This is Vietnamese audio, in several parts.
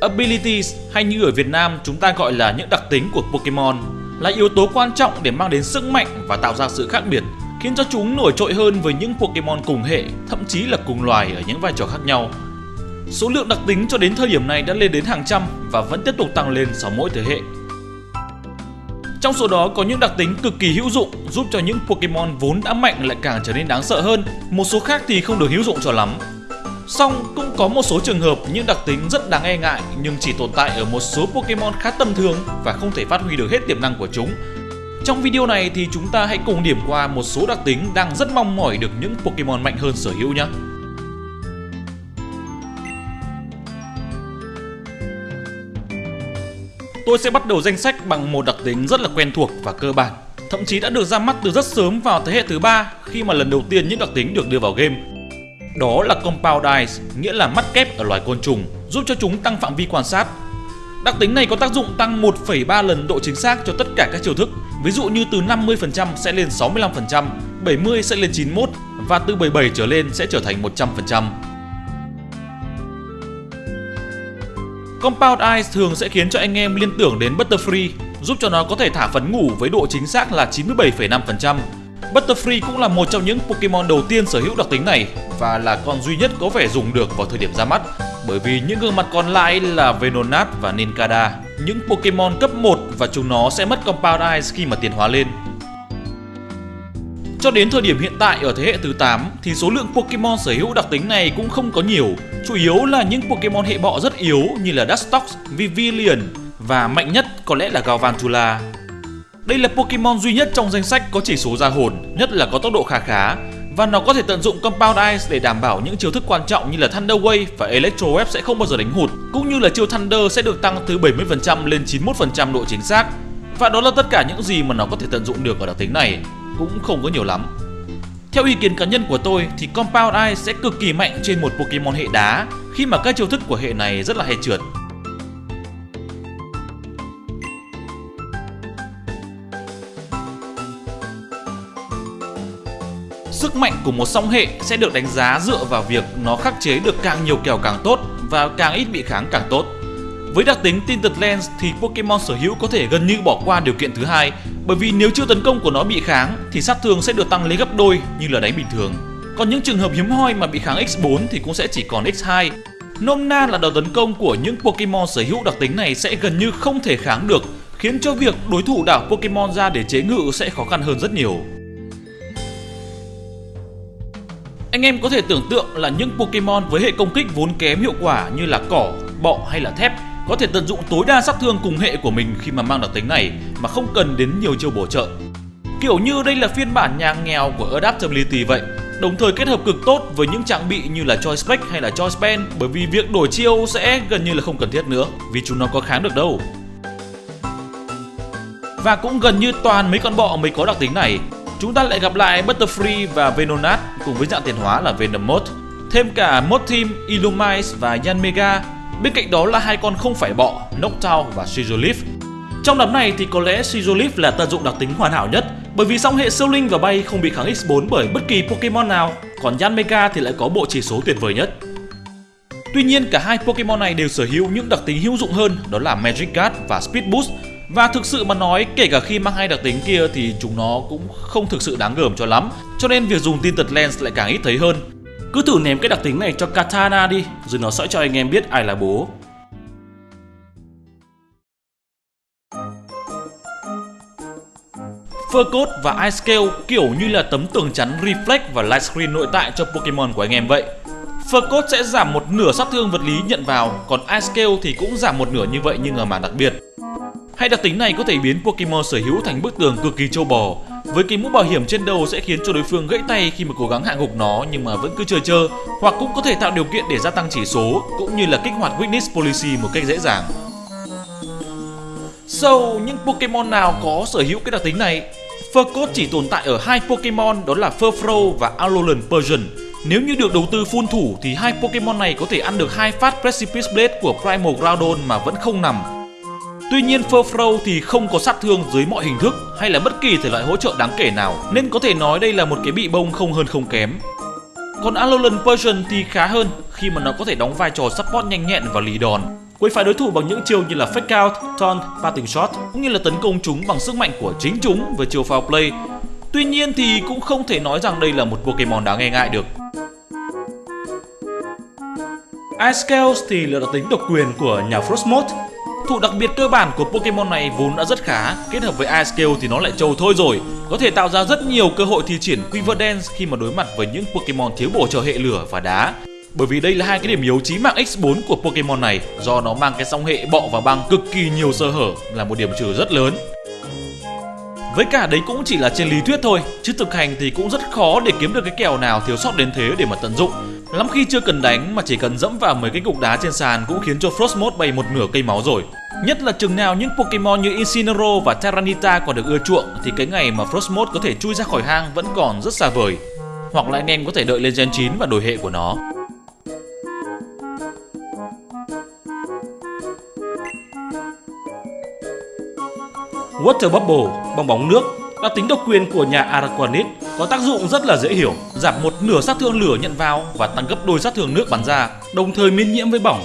Abilities hay như ở Việt Nam chúng ta gọi là những đặc tính của Pokemon là yếu tố quan trọng để mang đến sức mạnh và tạo ra sự khác biệt, khiến cho chúng nổi trội hơn với những Pokemon cùng hệ, thậm chí là cùng loài ở những vai trò khác nhau. Số lượng đặc tính cho đến thời điểm này đã lên đến hàng trăm và vẫn tiếp tục tăng lên sau mỗi thế hệ. Trong số đó có những đặc tính cực kỳ hữu dụng giúp cho những Pokemon vốn đã mạnh lại càng trở nên đáng sợ hơn, một số khác thì không được hữu dụng cho lắm. Song cũng có một số trường hợp những đặc tính rất đáng e ngại nhưng chỉ tồn tại ở một số Pokemon khá tầm thường và không thể phát huy được hết tiềm năng của chúng. Trong video này thì chúng ta hãy cùng điểm qua một số đặc tính đang rất mong mỏi được những Pokemon mạnh hơn sở hữu nhé. Tôi sẽ bắt đầu danh sách bằng một đặc tính rất là quen thuộc và cơ bản, thậm chí đã được ra mắt từ rất sớm vào thế hệ thứ ba khi mà lần đầu tiên những đặc tính được đưa vào game. Đó là Compound Eyes, nghĩa là mắt kép ở loài côn trùng, giúp cho chúng tăng phạm vi quan sát. Đặc tính này có tác dụng tăng 1,3 lần độ chính xác cho tất cả các chiêu thức, ví dụ như từ 50% sẽ lên 65%, 70 sẽ lên 91 và từ 77 trở lên sẽ trở thành 100%. Compound Eyes thường sẽ khiến cho anh em liên tưởng đến Butterfree, giúp cho nó có thể thả phấn ngủ với độ chính xác là 97,5%. Butterfree cũng là một trong những Pokemon đầu tiên sở hữu đặc tính này và là con duy nhất có vẻ dùng được vào thời điểm ra mắt bởi vì những gương mặt còn lại là Venonat và Ninkada, những Pokemon cấp 1 và chúng nó sẽ mất Compound Eyes khi mà tiến hóa lên. Cho đến thời điểm hiện tại ở thế hệ thứ 8 thì số lượng Pokemon sở hữu đặc tính này cũng không có nhiều, chủ yếu là những Pokemon hệ bọ rất yếu như là Dustox, Vivillon và mạnh nhất có lẽ là Galvantula. Đây là Pokemon duy nhất trong danh sách có chỉ số ra hồn, nhất là có tốc độ khá khá và nó có thể tận dụng Compound Ice để đảm bảo những chiêu thức quan trọng như là Thunder Wave và Electro Wave sẽ không bao giờ đánh hụt, cũng như là chiêu Thunder sẽ được tăng từ 70% lên 91% độ chính xác. Và đó là tất cả những gì mà nó có thể tận dụng được ở đặc tính này cũng không có nhiều lắm. Theo ý kiến cá nhân của tôi thì Compound Ice sẽ cực kỳ mạnh trên một Pokemon hệ đá khi mà các chiêu thức của hệ này rất là hay trượt. Sức mạnh của một song hệ sẽ được đánh giá dựa vào việc nó khắc chế được càng nhiều kèo càng tốt và càng ít bị kháng càng tốt. Với đặc tính Tinted Lens thì Pokemon sở hữu có thể gần như bỏ qua điều kiện thứ hai bởi vì nếu chiêu tấn công của nó bị kháng thì sát thương sẽ được tăng lên gấp đôi như là đánh bình thường. Còn những trường hợp hiếm hoi mà bị kháng X4 thì cũng sẽ chỉ còn X2. Nôm na là đòn tấn công của những Pokemon sở hữu đặc tính này sẽ gần như không thể kháng được, khiến cho việc đối thủ đảo Pokemon ra để chế ngự sẽ khó khăn hơn rất nhiều. Anh em có thể tưởng tượng là những Pokemon với hệ công kích vốn kém hiệu quả như là cỏ, bọ hay là thép có thể tận dụng tối đa sát thương cùng hệ của mình khi mà mang đặc tính này mà không cần đến nhiều chiêu bổ trợ. Kiểu như đây là phiên bản nhà nghèo của Adaptability vậy, đồng thời kết hợp cực tốt với những trang bị như là Choice Spec hay là Choice Pen bởi vì việc đổi chiêu sẽ gần như là không cần thiết nữa vì chúng nó có kháng được đâu. Và cũng gần như toàn mấy con bọ mới có đặc tính này. Chúng ta lại gặp lại Butterfree và Venonat cùng với dạng tiền hóa là Venomoth. Thêm cả Mothim, Illumise và Yanmega Bên cạnh đó là hai con không phải bọ, Noctowl và Scizolith. Trong đám này thì có lẽ Scizolith là tận dụng đặc tính hoàn hảo nhất bởi vì song hệ siêu linh và bay không bị kháng X4 bởi bất kỳ Pokemon nào, còn Yanmega thì lại có bộ chỉ số tuyệt vời nhất. Tuy nhiên cả hai Pokemon này đều sở hữu những đặc tính hữu dụng hơn đó là Magic Guard và Speed Boost và thực sự mà nói kể cả khi mang hai đặc tính kia thì chúng nó cũng không thực sự đáng gờm cho lắm cho nên việc dùng Tinted Lens lại càng ít thấy hơn cứ thử ném cái đặc tính này cho Katana đi, rồi nó sẽ cho anh em biết ai là bố. Fur Coat và Ice Scale kiểu như là tấm tường chắn Reflect và Light Screen nội tại cho Pokemon của anh em vậy. Fur Coat sẽ giảm một nửa sát thương vật lý nhận vào, còn Ice Scale thì cũng giảm một nửa như vậy nhưng ở màn đặc biệt. Hai đặc tính này có thể biến Pokemon sở hữu thành bức tường cực kỳ trâu bò, với cái mũ bảo hiểm trên đầu sẽ khiến cho đối phương gãy tay khi mà cố gắng hạ gục nó nhưng mà vẫn cứ chơi chơi hoặc cũng có thể tạo điều kiện để gia tăng chỉ số cũng như là kích hoạt Weakness Policy một cách dễ dàng. So, những Pokemon nào có sở hữu cái đặc tính này? Furcoat chỉ tồn tại ở hai Pokemon đó là Furfro và Alolan Persian. Nếu như được đầu tư full thủ thì hai Pokemon này có thể ăn được hai phát Precipice Blade của Primal Groudon mà vẫn không nằm Tuy nhiên Furfrou thì không có sát thương dưới mọi hình thức hay là bất kỳ thể loại hỗ trợ đáng kể nào nên có thể nói đây là một cái bị bông không hơn không kém. Còn Alolan Persian thì khá hơn khi mà nó có thể đóng vai trò support nhanh nhẹn và lì đòn. quấy phá đối thủ bằng những chiêu như là fake out, taunt, parting shot cũng như là tấn công chúng bằng sức mạnh của chính chúng với chiêu foul play. Tuy nhiên thì cũng không thể nói rằng đây là một Pokemon đáng nghe ngại được. Ice Scales thì là đặc tính độc quyền của nhà Frostmoth. Thủ đặc biệt cơ bản của Pokemon này vốn đã rất khá, kết hợp với Ice Scale thì nó lại trâu thôi rồi, có thể tạo ra rất nhiều cơ hội thi triển Quiver Dance khi mà đối mặt với những Pokemon thiếu bổ trợ hệ lửa và đá. Bởi vì đây là hai cái điểm yếu chí mạng X4 của Pokemon này do nó mang cái song hệ bọ và băng cực kỳ nhiều sơ hở là một điểm trừ rất lớn. Với cả đấy cũng chỉ là trên lý thuyết thôi, chứ thực hành thì cũng rất khó để kiếm được cái kèo nào thiếu sót đến thế để mà tận dụng. Lắm khi chưa cần đánh mà chỉ cần dẫm vào mấy cái cục đá trên sàn cũng khiến cho Frostmoth bay một nửa cây máu rồi. Nhất là chừng nào những Pokemon như Incineroar và Terranita còn được ưa chuộng thì cái ngày mà Frostmoth có thể chui ra khỏi hang vẫn còn rất xa vời. Hoặc là anh em có thể đợi lên Gen 9 và đổi hệ của nó. Water Bubble, bong bóng nước, đặc tính độc quyền của nhà Araquanid có tác dụng rất là dễ hiểu, giảm một nửa sát thương lửa nhận vào và tăng gấp đôi sát thương nước bắn ra, đồng thời miễn nhiễm với bỏng.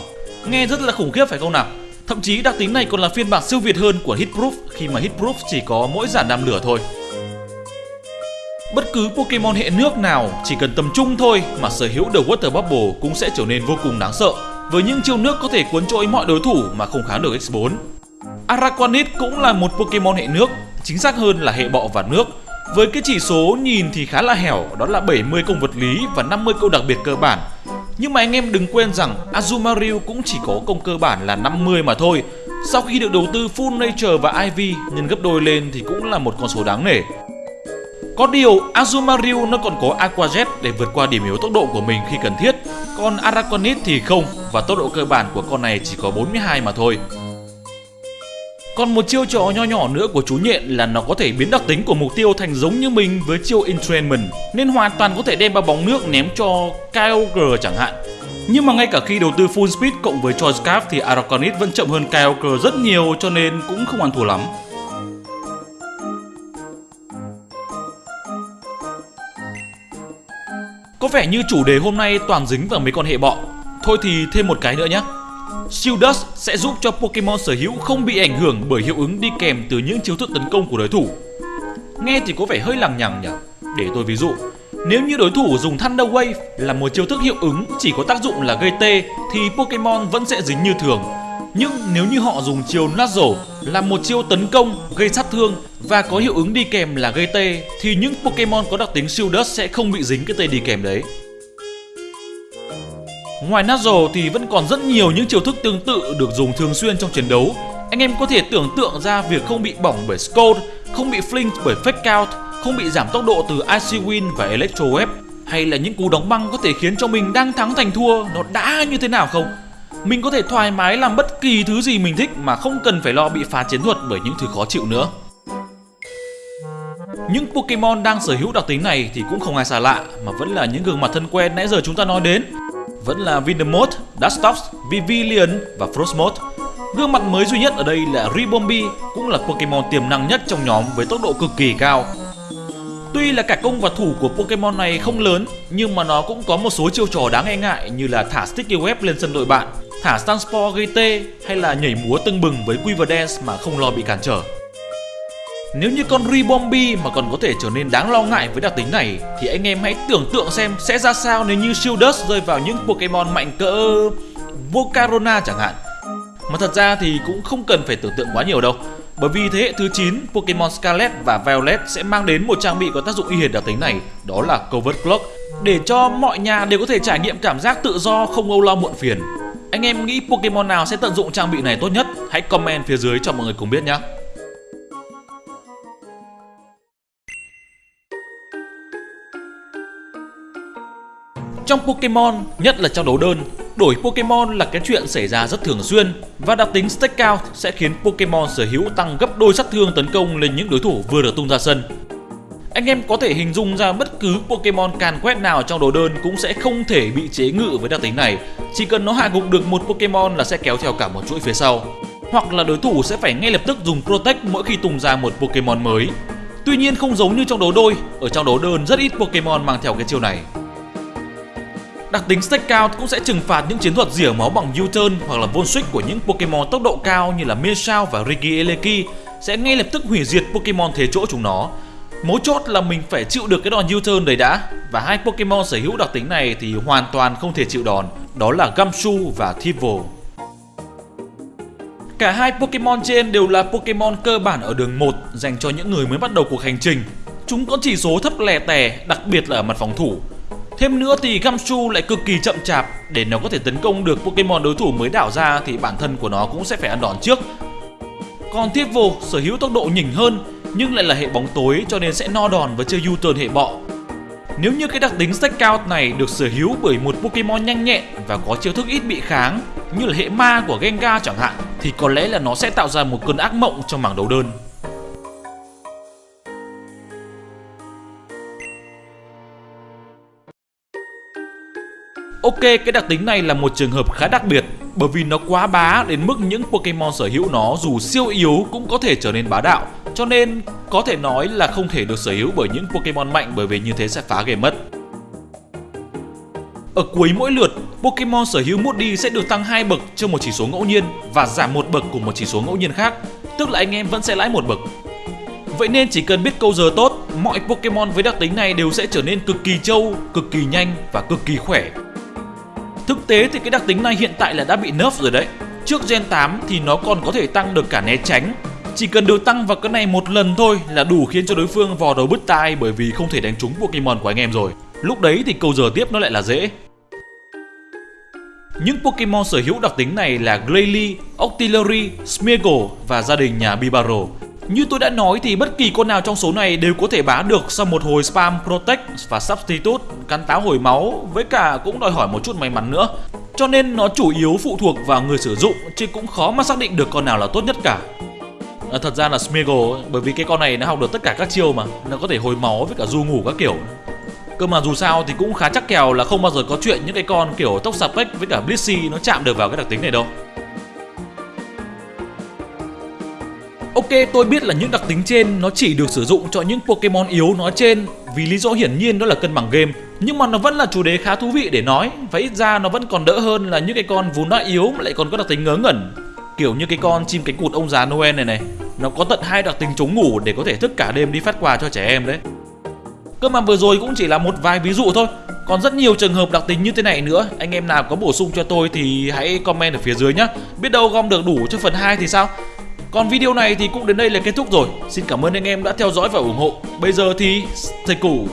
Nghe rất là khủng khiếp phải không nào? Thậm chí đặc tính này còn là phiên bản siêu việt hơn của Hitproof khi mà Hitproof chỉ có mỗi giảm nam lửa thôi. Bất cứ Pokemon hệ nước nào chỉ cần tầm trung thôi mà sở hữu The Water Bubble cũng sẽ trở nên vô cùng đáng sợ với những chiêu nước có thể cuốn trôi mọi đối thủ mà không kháng được X4. Araquanid cũng là một Pokemon hệ nước, chính xác hơn là hệ bọ và nước. Với cái chỉ số nhìn thì khá là hẻo, đó là 70 công vật lý và 50 câu đặc biệt cơ bản. Nhưng mà anh em đừng quên rằng Azumarill cũng chỉ có công cơ bản là 50 mà thôi. Sau khi được đầu tư Full Nature và IV nhân gấp đôi lên thì cũng là một con số đáng nể. Có điều Azumarill nó còn có Aqua Jet để vượt qua điểm yếu tốc độ của mình khi cần thiết, còn Araquanid thì không và tốc độ cơ bản của con này chỉ có 42 mà thôi. Còn một chiêu trò nho nhỏ nữa của chú nhện là nó có thể biến đặc tính của mục tiêu thành giống như mình với chiêu Entrainment, nên hoàn toàn có thể đem ba bóng nước ném cho Kyogre chẳng hạn. Nhưng mà ngay cả khi đầu tư full speed cộng với Choice Scarf thì Araquanid vẫn chậm hơn Kyogre rất nhiều cho nên cũng không ăn thua lắm. Có vẻ như chủ đề hôm nay toàn dính vào mấy con hệ bọ. Thôi thì thêm một cái nữa nhé. Shield Dust sẽ giúp cho Pokemon sở hữu không bị ảnh hưởng bởi hiệu ứng đi kèm từ những chiêu thức tấn công của đối thủ. Nghe thì có vẻ hơi lằng nhằng nhỉ. Để tôi ví dụ, nếu như đối thủ dùng Thunder Wave là một chiêu thức hiệu ứng chỉ có tác dụng là gây tê thì Pokemon vẫn sẽ dính như thường. Nhưng nếu như họ dùng chiêu Nuzzle là một chiêu tấn công, gây sát thương và có hiệu ứng đi kèm là gây tê thì những Pokemon có đặc tính Shield Dust sẽ không bị dính cái tê đi kèm đấy. Ngoài Nuzzle thì vẫn còn rất nhiều những chiêu thức tương tự được dùng thường xuyên trong chiến đấu. Anh em có thể tưởng tượng ra việc không bị bỏng bởi Scold, không bị flinch bởi Fake Out, không bị giảm tốc độ từ Icy Wind và Electro Web hay là những cú đóng băng có thể khiến cho mình đang thắng thành thua nó đã như thế nào không? Mình có thể thoải mái làm bất kỳ thứ gì mình thích mà không cần phải lo bị phá chiến thuật bởi những thứ khó chịu nữa. Những Pokemon đang sở hữu đặc tính này thì cũng không ai xa lạ mà vẫn là những gương mặt thân quen nãy giờ chúng ta nói đến vẫn là Vindemort, Dustox, Vivillon và Frostmoth. Gương mặt mới duy nhất ở đây là Ribombee, cũng là Pokemon tiềm năng nhất trong nhóm với tốc độ cực kỳ cao. Tuy là cả công và thủ của Pokemon này không lớn, nhưng mà nó cũng có một số chiêu trò đáng e ngại như là thả Sticky Web lên sân đội bạn, thả Stunspore gây tê hay là nhảy múa tưng bừng với Quiver Dance mà không lo bị cản trở. Nếu như con Ribombee mà còn có thể trở nên đáng lo ngại với đặc tính này thì anh em hãy tưởng tượng xem sẽ ra sao nếu như Shieldus rơi vào những Pokemon mạnh cỡ Volcarona chẳng hạn. Mà thật ra thì cũng không cần phải tưởng tượng quá nhiều đâu. Bởi vì thế hệ thứ 9 Pokemon Scarlet và Violet sẽ mang đến một trang bị có tác dụng y hệt đặc tính này, đó là Covert Clock, để cho mọi nhà đều có thể trải nghiệm cảm giác tự do không âu lo muộn phiền. Anh em nghĩ Pokemon nào sẽ tận dụng trang bị này tốt nhất? Hãy comment phía dưới cho mọi người cùng biết nhé. Trong Pokemon, nhất là trong đấu đơn, đổi Pokemon là cái chuyện xảy ra rất thường xuyên và đặc tính Stake Out sẽ khiến Pokemon sở hữu tăng gấp đôi sát thương tấn công lên những đối thủ vừa được tung ra sân. Anh em có thể hình dung ra bất cứ Pokemon càn quét nào trong đấu đơn cũng sẽ không thể bị chế ngự với đặc tính này. Chỉ cần nó hạ gục được một Pokemon là sẽ kéo theo cả một chuỗi phía sau. Hoặc là đối thủ sẽ phải ngay lập tức dùng Protect mỗi khi tung ra một Pokemon mới. Tuy nhiên không giống như trong đấu đôi, ở trong đấu đơn rất ít Pokemon mang theo cái chiêu này. Đặc tính Stakeout cũng sẽ trừng phạt những chiến thuật rỉa máu bằng U-turn hoặc là Von Switch của những Pokemon tốc độ cao như là Meowscarada và Rigieleki sẽ ngay lập tức hủy diệt Pokemon thế chỗ chúng nó. Mấu chốt là mình phải chịu được cái đòn U-turn đấy đã. Và hai Pokemon sở hữu đặc tính này thì hoàn toàn không thể chịu đòn Đó là Gamshu và Thievul Cả hai Pokemon trên đều là Pokemon cơ bản ở đường 1 dành cho những người mới bắt đầu cuộc hành trình. Chúng có chỉ số thấp lè tè, đặc biệt là ở mặt phòng thủ. Thêm nữa thì Gumshoe lại cực kỳ chậm chạp Để nó có thể tấn công được Pokemon đối thủ mới đảo ra thì bản thân của nó cũng sẽ phải ăn đòn trước Còn Thievul sở hữu tốc độ nhỉnh hơn, nhưng lại là hệ bóng tối cho nên sẽ no đòn và chơi U-turn hệ bọ. Nếu như cái đặc tính Stack Out này được sở hữu bởi một Pokemon nhanh nhẹn và có chiêu thức ít bị kháng, như là hệ ma của Gengar chẳng hạn, thì có lẽ là nó sẽ tạo ra một cơn ác mộng trong mảng đấu đơn. Ok, cái đặc tính này là một trường hợp khá đặc biệt bởi vì nó quá bá đến mức những Pokemon sở hữu nó dù siêu yếu cũng có thể trở nên bá đạo cho nên có thể nói là không thể được sở hữu bởi những Pokemon mạnh bởi vì như thế sẽ phá game mất. Ở cuối mỗi lượt, Pokemon sở hữu Moody sẽ được tăng 2 bậc cho một chỉ số ngẫu nhiên và giảm một bậc của một chỉ số ngẫu nhiên khác, tức là anh em vẫn sẽ lãi một bậc. Vậy nên chỉ cần biết câu giờ tốt, mọi Pokemon với đặc tính này đều sẽ trở nên cực kỳ trâu, cực kỳ nhanh và cực kỳ khỏe. Thực tế thì cái đặc tính này hiện tại là đã bị nerf rồi đấy. Trước Gen 8 thì nó còn có thể tăng được cả né tránh chỉ cần được tăng vào cái này một lần thôi là đủ khiến cho đối phương vò đầu bứt tai bởi vì không thể đánh trúng Pokemon của anh em rồi. Lúc đấy thì câu giờ tiếp nó lại là dễ. Những Pokemon sở hữu đặc tính này là Glalie, Octillery, Smeargle và gia đình nhà Bibaro. Như tôi đã nói thì bất kỳ con nào trong số này đều có thể bá được sau một hồi spam Protect và Substitute, cắn táo hồi máu với cả cũng đòi hỏi một chút may mắn nữa. Cho nên nó chủ yếu phụ thuộc vào người sử dụng chứ cũng khó mà xác định được con nào là tốt nhất cả. À, thật ra là Smeagol bởi vì cái con này nó học được tất cả các chiêu mà nó có thể hồi máu với cả du ngủ các kiểu. Cơ mà dù sao thì cũng khá chắc kèo là không bao giờ có chuyện những cái con kiểu tốc Sapec với cả Blissey nó chạm được vào cái đặc tính này đâu. Ok, tôi biết là những đặc tính trên nó chỉ được sử dụng cho những Pokemon yếu nói trên vì lý do hiển nhiên đó là cân bằng game. Nhưng mà nó vẫn là chủ đề khá thú vị để nói và ít ra nó vẫn còn đỡ hơn là những cái con vốn đã yếu mà lại còn có đặc tính ngớ ngẩn. Kiểu như cái con chim cánh cụt ông già Noel này này Nó có tận hai đặc tính chống ngủ để có thể thức cả đêm đi phát quà cho trẻ em đấy. Cơ mà vừa rồi cũng chỉ là một vài ví dụ thôi Còn rất nhiều trường hợp đặc tính như thế này nữa. Anh em nào có bổ sung cho tôi thì hãy comment ở phía dưới nhé Biết đâu gom được đủ cho phần 2 thì sao? Còn video này thì cũng đến đây là kết thúc rồi. Xin cảm ơn anh em đã theo dõi và ủng hộ. Bây giờ thì thầy củ